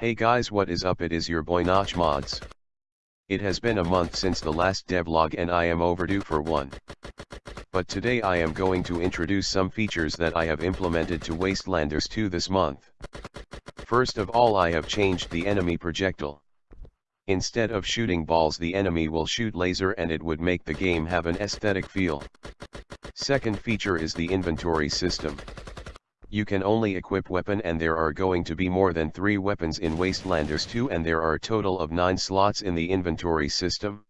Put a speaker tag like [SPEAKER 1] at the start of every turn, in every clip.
[SPEAKER 1] Hey guys what is up it is your boy Notch Mods. It has been a month since the last devlog and I am overdue for one. But today I am going to introduce some features that I have implemented to Wastelanders 2 this month. First of all I have changed the enemy projectile. Instead of shooting balls the enemy will shoot laser and it would make the game have an aesthetic feel. Second feature is the inventory system. You can only equip weapon and there are going to be more than 3 weapons in Wastelanders 2 and there are a total of 9 slots in the inventory system.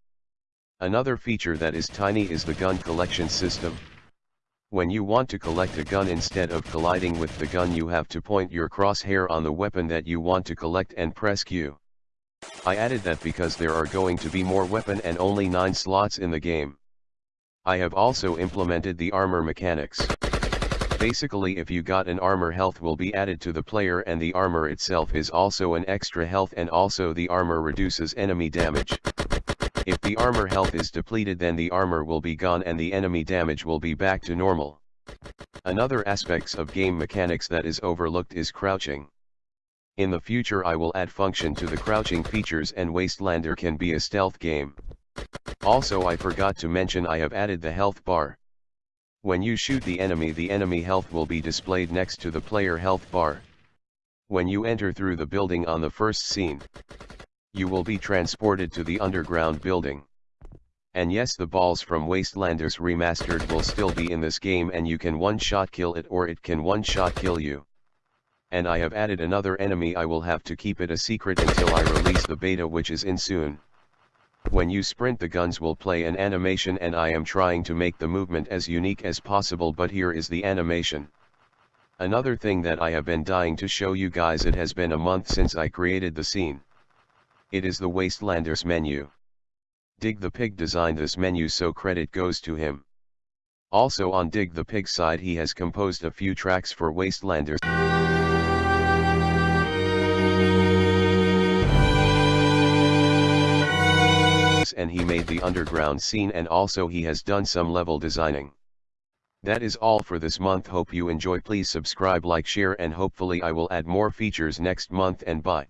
[SPEAKER 1] Another feature that is tiny is the gun collection system. When you want to collect a gun instead of colliding with the gun you have to point your crosshair on the weapon that you want to collect and press Q. I added that because there are going to be more weapon and only 9 slots in the game. I have also implemented the armor mechanics. Basically if you got an armor health will be added to the player and the armor itself is also an extra health and also the armor reduces enemy damage. If the armor health is depleted then the armor will be gone and the enemy damage will be back to normal. Another aspects of game mechanics that is overlooked is crouching. In the future I will add function to the crouching features and Wastelander can be a stealth game. Also I forgot to mention I have added the health bar. When you shoot the enemy the enemy health will be displayed next to the player health bar. When you enter through the building on the first scene, you will be transported to the underground building. And yes the balls from Wastelanders Remastered will still be in this game and you can one-shot kill it or it can one-shot kill you. And I have added another enemy I will have to keep it a secret until I release the beta which is in soon. When you sprint the guns will play an animation and I am trying to make the movement as unique as possible but here is the animation. Another thing that I have been dying to show you guys it has been a month since I created the scene. It is the Wastelanders menu. Dig the Pig designed this menu so credit goes to him. Also on Dig the Pig side he has composed a few tracks for Wastelanders. And he made the underground scene and also he has done some level designing. That is all for this month hope you enjoy please subscribe like share and hopefully I will add more features next month and bye.